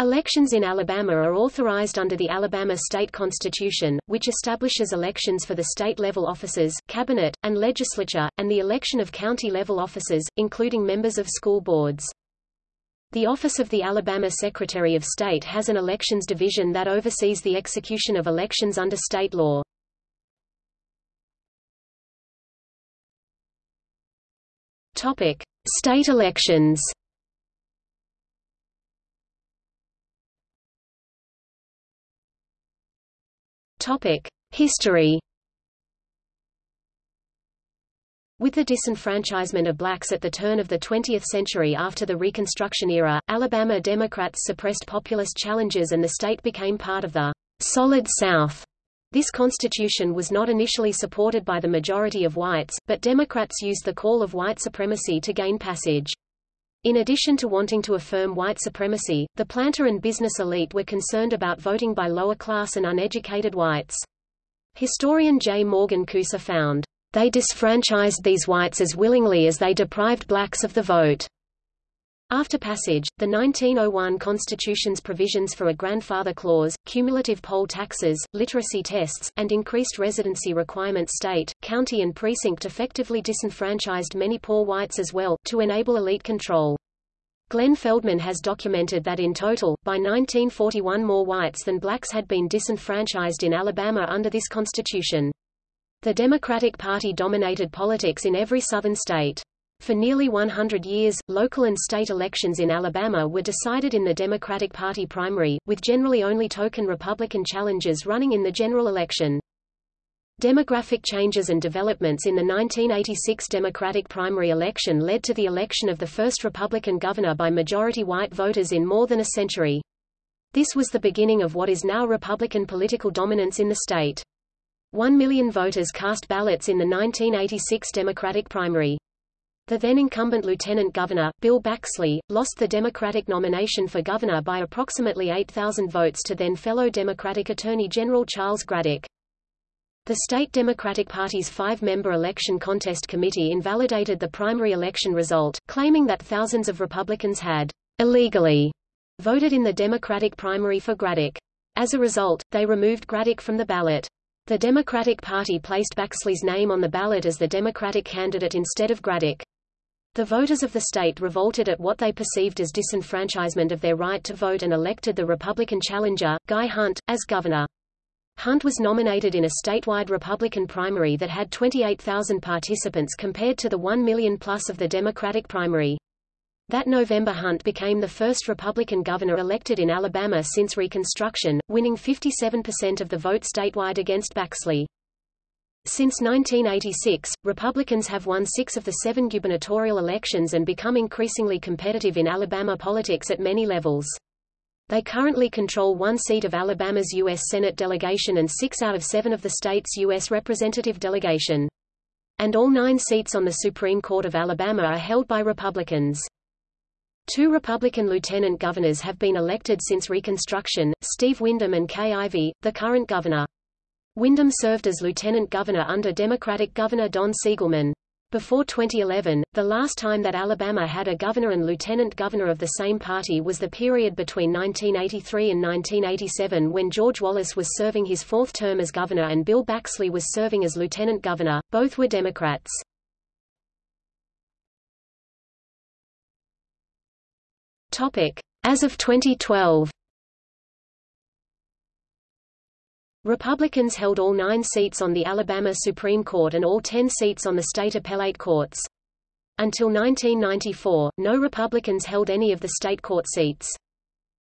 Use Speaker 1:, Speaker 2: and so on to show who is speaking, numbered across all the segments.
Speaker 1: Elections in Alabama are authorized under the Alabama State Constitution, which establishes elections for the state-level offices, cabinet, and legislature, and the election of county-level officers, including members of school boards. The Office of the Alabama Secretary of State has an elections division that oversees the execution of elections under state law. State elections. History. With the disenfranchisement of blacks at the turn of the 20th century after the Reconstruction era, Alabama Democrats suppressed populist challenges and the state became part of the Solid South. This constitution was not initially supported by the majority of whites, but Democrats used the call of white supremacy to gain passage. In addition to wanting to affirm white supremacy, the planter and business elite were concerned about voting by lower-class and uneducated whites. Historian J. Morgan Kousser found, "...they disfranchised these whites as willingly as they deprived blacks of the vote." After passage, the 1901 Constitution's provisions for a grandfather clause, cumulative poll taxes, literacy tests, and increased residency requirements state, county and precinct effectively disenfranchised many poor whites as well, to enable elite control. Glenn Feldman has documented that in total, by 1941 more whites than blacks had been disenfranchised in Alabama under this constitution. The Democratic Party dominated politics in every southern state. For nearly 100 years, local and state elections in Alabama were decided in the Democratic Party primary, with generally only token Republican challengers running in the general election. Demographic changes and developments in the 1986 Democratic primary election led to the election of the first Republican governor by majority white voters in more than a century. This was the beginning of what is now Republican political dominance in the state. One million voters cast ballots in the 1986 Democratic primary. The then-incumbent Lieutenant Governor, Bill Baxley, lost the Democratic nomination for governor by approximately 8,000 votes to then-fellow Democratic Attorney General Charles Gradick. The state Democratic Party's five-member election contest committee invalidated the primary election result, claiming that thousands of Republicans had illegally voted in the Democratic primary for Gradick. As a result, they removed Gradick from the ballot. The Democratic Party placed Baxley's name on the ballot as the Democratic candidate instead of Gradick. The voters of the state revolted at what they perceived as disenfranchisement of their right to vote and elected the Republican challenger, Guy Hunt, as governor. Hunt was nominated in a statewide Republican primary that had 28,000 participants compared to the 1 million plus of the Democratic primary. That November Hunt became the first Republican governor elected in Alabama since Reconstruction, winning 57% of the vote statewide against Baxley. Since 1986, Republicans have won six of the seven gubernatorial elections and become increasingly competitive in Alabama politics at many levels. They currently control one seat of Alabama's U.S. Senate delegation and six out of seven of the state's U.S. representative delegation. And all nine seats on the Supreme Court of Alabama are held by Republicans. Two Republican lieutenant governors have been elected since Reconstruction, Steve Windom and Kay Ivey, the current governor. Windom served as lieutenant governor under Democratic Governor Don Siegelman. Before 2011, the last time that Alabama had a governor and lieutenant governor of the same party was the period between 1983 and 1987 when George Wallace was serving his fourth term as governor and Bill Baxley was serving as lieutenant governor. Both were Democrats. Topic: As of 2012 Republicans held all nine seats on the Alabama Supreme Court and all ten seats on the state appellate courts. Until 1994, no Republicans held any of the state court seats.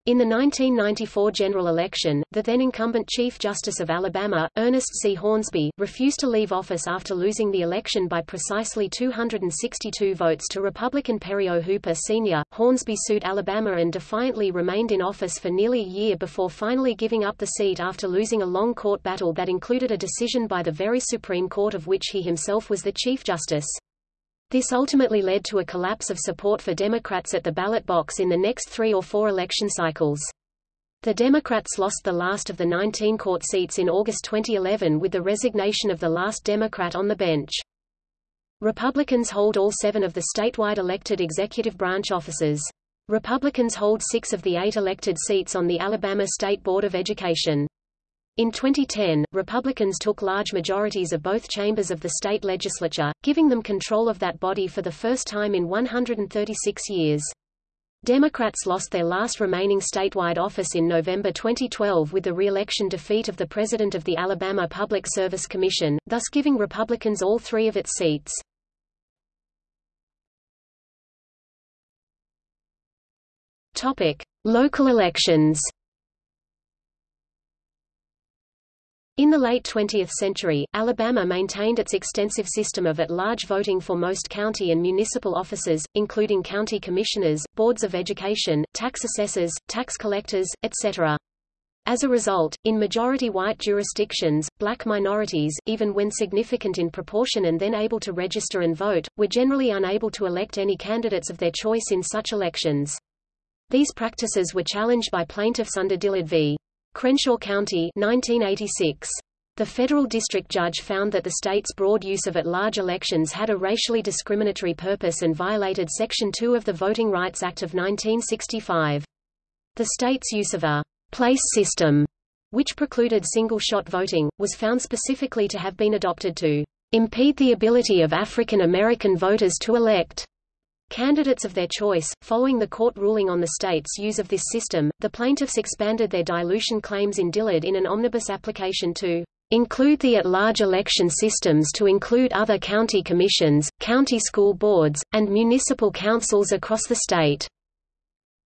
Speaker 1: In the 1994 general election, the then-incumbent Chief Justice of Alabama, Ernest C. Hornsby, refused to leave office after losing the election by precisely 262 votes to Republican Perry O. Hooper Sr. Hornsby sued Alabama and defiantly remained in office for nearly a year before finally giving up the seat after losing a long court battle that included a decision by the very Supreme Court of which he himself was the Chief Justice. This ultimately led to a collapse of support for Democrats at the ballot box in the next three or four election cycles. The Democrats lost the last of the 19 court seats in August 2011 with the resignation of the last Democrat on the bench. Republicans hold all seven of the statewide elected executive branch offices. Republicans hold six of the eight elected seats on the Alabama State Board of Education. In 2010, Republicans took large majorities of both chambers of the state legislature, giving them control of that body for the first time in 136 years. Democrats lost their last remaining statewide office in November 2012 with the re-election defeat of the president of the Alabama Public Service Commission, thus giving Republicans all three of its seats. Topic: Local elections. In the late 20th century, Alabama maintained its extensive system of at-large voting for most county and municipal offices, including county commissioners, boards of education, tax assessors, tax collectors, etc. As a result, in majority white jurisdictions, black minorities, even when significant in proportion and then able to register and vote, were generally unable to elect any candidates of their choice in such elections. These practices were challenged by plaintiffs under Dillard v. Crenshaw County 1986. The federal district judge found that the state's broad use of at-large elections had a racially discriminatory purpose and violated Section 2 of the Voting Rights Act of 1965. The state's use of a place system, which precluded single-shot voting, was found specifically to have been adopted to impede the ability of African American voters to elect Candidates of their choice, following the court ruling on the state's use of this system, the plaintiffs expanded their dilution claims in Dillard in an omnibus application to include the at-large election systems to include other county commissions, county school boards, and municipal councils across the state.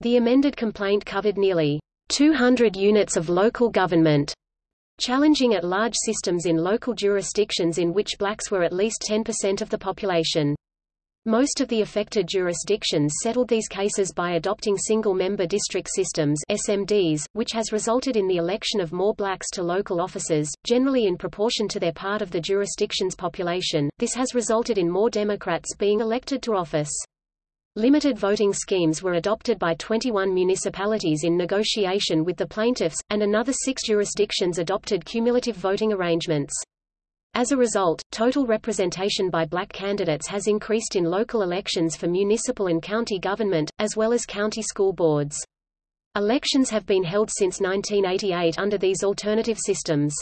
Speaker 1: The amended complaint covered nearly 200 units of local government, challenging at-large systems in local jurisdictions in which blacks were at least 10% of the population. Most of the affected jurisdictions settled these cases by adopting single-member district systems SMDs, which has resulted in the election of more blacks to local offices, generally in proportion to their part of the jurisdiction's population. This has resulted in more Democrats being elected to office. Limited voting schemes were adopted by 21 municipalities in negotiation with the plaintiffs, and another six jurisdictions adopted cumulative voting arrangements. As a result, total representation by black candidates has increased in local elections for municipal and county government, as well as county school boards. Elections have been held since 1988 under these alternative systems.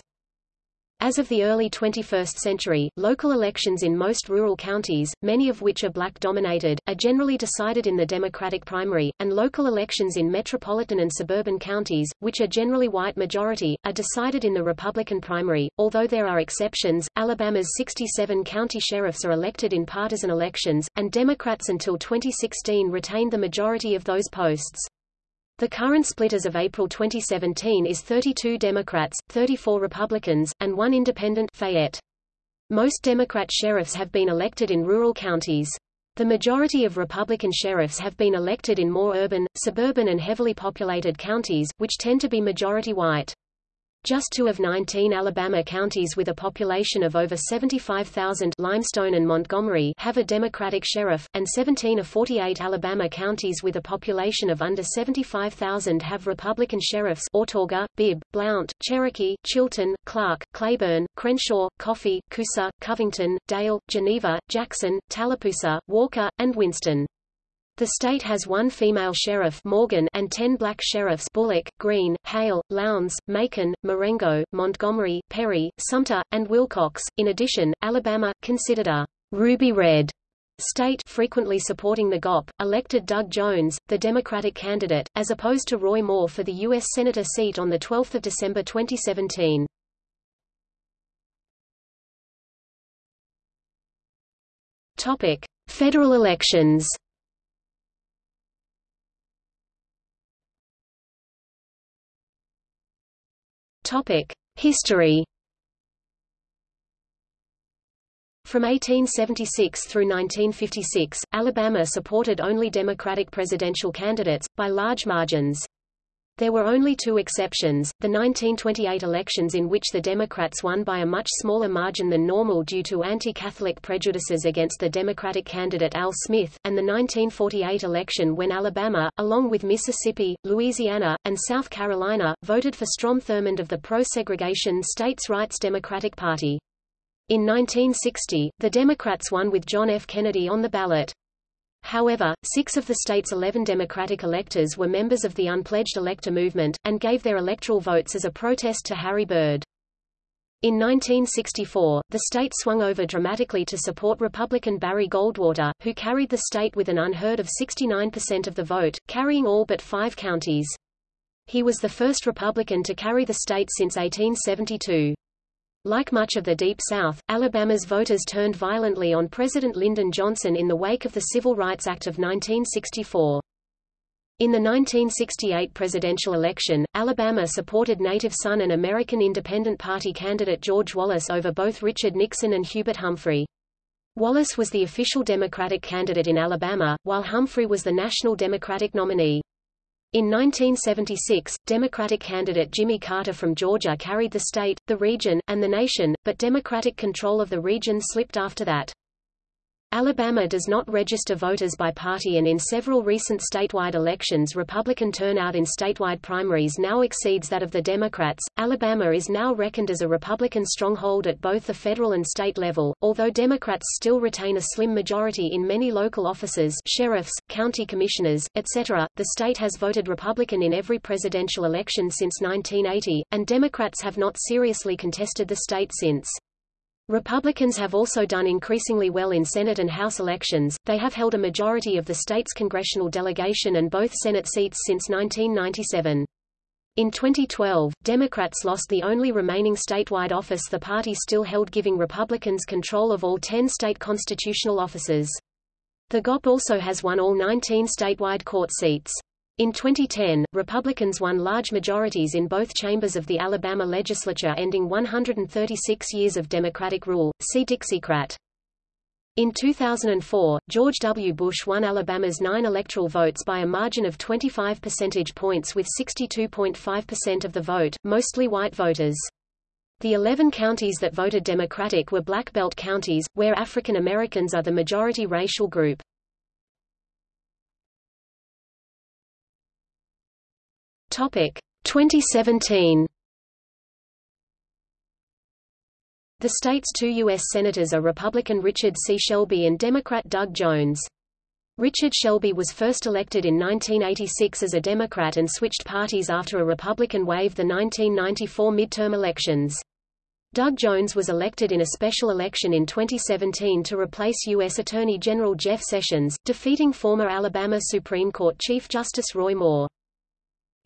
Speaker 1: As of the early 21st century, local elections in most rural counties, many of which are black-dominated, are generally decided in the Democratic primary, and local elections in metropolitan and suburban counties, which are generally white majority, are decided in the Republican primary. Although there are exceptions, Alabama's 67 county sheriffs are elected in partisan elections, and Democrats until 2016 retained the majority of those posts. The current split as of April 2017 is 32 Democrats, 34 Republicans, and one independent Fayette. Most Democrat sheriffs have been elected in rural counties. The majority of Republican sheriffs have been elected in more urban, suburban and heavily populated counties, which tend to be majority white. Just two of 19 Alabama counties with a population of over 75,000 Limestone and Montgomery have a Democratic sheriff, and 17 of 48 Alabama counties with a population of under 75,000 have Republican sheriffs Autauga, Bibb, Blount, Cherokee, Chilton, Clark, Cleburne, Crenshaw, Coffee, Coosa, Covington, Dale, Geneva, Jackson, Tallapoosa, Walker, and Winston. The state has one female sheriff Morgan and ten black sheriffs Bullock, Greene, Hale, Lowndes, Macon, Marengo, Montgomery, Perry, Sumter, and Wilcox. In addition, Alabama, considered a ruby red state frequently supporting the GOP, elected Doug Jones, the Democratic candidate, as opposed to Roy Moore for the U.S. Senator seat on 12 December 2017. Topic. Federal elections History. From 1876 through 1956, Alabama supported only Democratic presidential candidates, by large margins. There were only two exceptions, the 1928 elections in which the Democrats won by a much smaller margin than normal due to anti-Catholic prejudices against the Democratic candidate Al Smith, and the 1948 election when Alabama, along with Mississippi, Louisiana, and South Carolina, voted for Strom Thurmond of the pro-segregation States' Rights Democratic Party. In 1960, the Democrats won with John F. Kennedy on the ballot. However, six of the state's 11 Democratic electors were members of the unpledged elector movement, and gave their electoral votes as a protest to Harry Byrd. In 1964, the state swung over dramatically to support Republican Barry Goldwater, who carried the state with an unheard of 69% of the vote, carrying all but five counties. He was the first Republican to carry the state since 1872. Like much of the Deep South, Alabama's voters turned violently on President Lyndon Johnson in the wake of the Civil Rights Act of 1964. In the 1968 presidential election, Alabama supported native son and American Independent Party candidate George Wallace over both Richard Nixon and Hubert Humphrey. Wallace was the official Democratic candidate in Alabama, while Humphrey was the national Democratic nominee. In 1976, Democratic candidate Jimmy Carter from Georgia carried the state, the region, and the nation, but Democratic control of the region slipped after that. Alabama does not register voters by party and in several recent statewide elections Republican turnout in statewide primaries now exceeds that of the Democrats. Alabama is now reckoned as a Republican stronghold at both the federal and state level, although Democrats still retain a slim majority in many local offices sheriffs, county commissioners, etc. The state has voted Republican in every presidential election since 1980, and Democrats have not seriously contested the state since. Republicans have also done increasingly well in Senate and House elections, they have held a majority of the state's congressional delegation and both Senate seats since 1997. In 2012, Democrats lost the only remaining statewide office the party still held giving Republicans control of all 10 state constitutional offices. The GOP also has won all 19 statewide court seats. In 2010, Republicans won large majorities in both chambers of the Alabama legislature ending 136 years of Democratic rule. See Dixiecrat. In 2004, George W. Bush won Alabama's nine electoral votes by a margin of 25 percentage points with 62.5% of the vote, mostly white voters. The 11 counties that voted Democratic were Black Belt counties, where African Americans are the majority racial group. Topic 2017. The state's two U.S. senators are Republican Richard C. Shelby and Democrat Doug Jones. Richard Shelby was first elected in 1986 as a Democrat and switched parties after a Republican waived the 1994 midterm elections. Doug Jones was elected in a special election in 2017 to replace U.S. Attorney General Jeff Sessions, defeating former Alabama Supreme Court Chief Justice Roy Moore.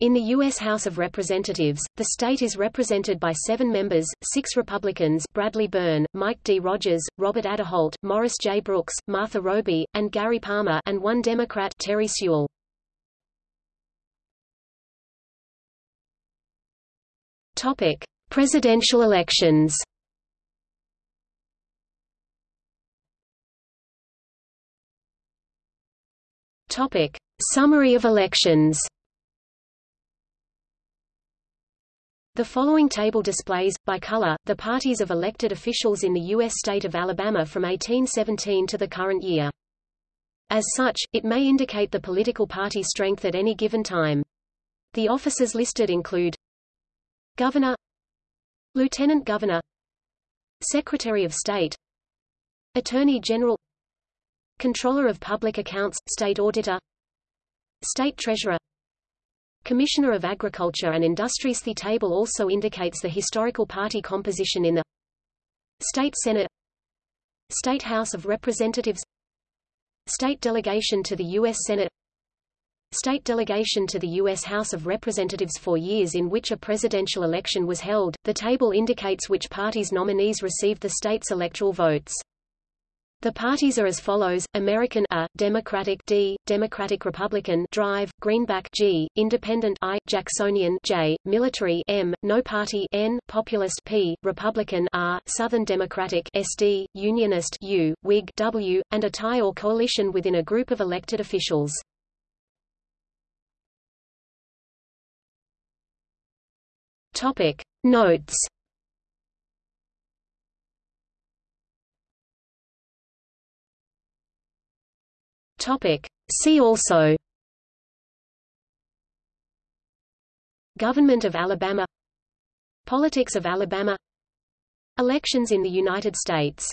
Speaker 1: In the U.S. House of Representatives, the state is represented by seven members, six Republicans Bradley Byrne, Mike D. Rogers, Robert Aderholt, Morris J. Brooks, Martha Roby, and Gary Palmer and one Democrat Terry Sewell. Topic. Presidential elections Topic. Summary of elections The following table displays, by color, the parties of elected officials in the U.S. state of Alabama from 1817 to the current year. As such, it may indicate the political party strength at any given time. The offices listed include Governor Lieutenant Governor Secretary of State Attorney General Controller of Public Accounts, State Auditor State Treasurer Commissioner of Agriculture and Industries The table also indicates the historical party composition in the State Senate State House of Representatives State delegation to the U.S. Senate State delegation to the U.S. House of Representatives for years in which a presidential election was held. The table indicates which party's nominees received the state's electoral votes. The parties are as follows: American A, Democratic D, Democratic Republican Drive, Greenback G, Independent I, Jacksonian J, Military M, No Party N, Populist P, Republican R, Southern Democratic SD, Unionist U, Whig W, and a tie or coalition within a group of elected officials. Topic Notes Topic. See also. Government of Alabama. Politics of Alabama. Elections in the United States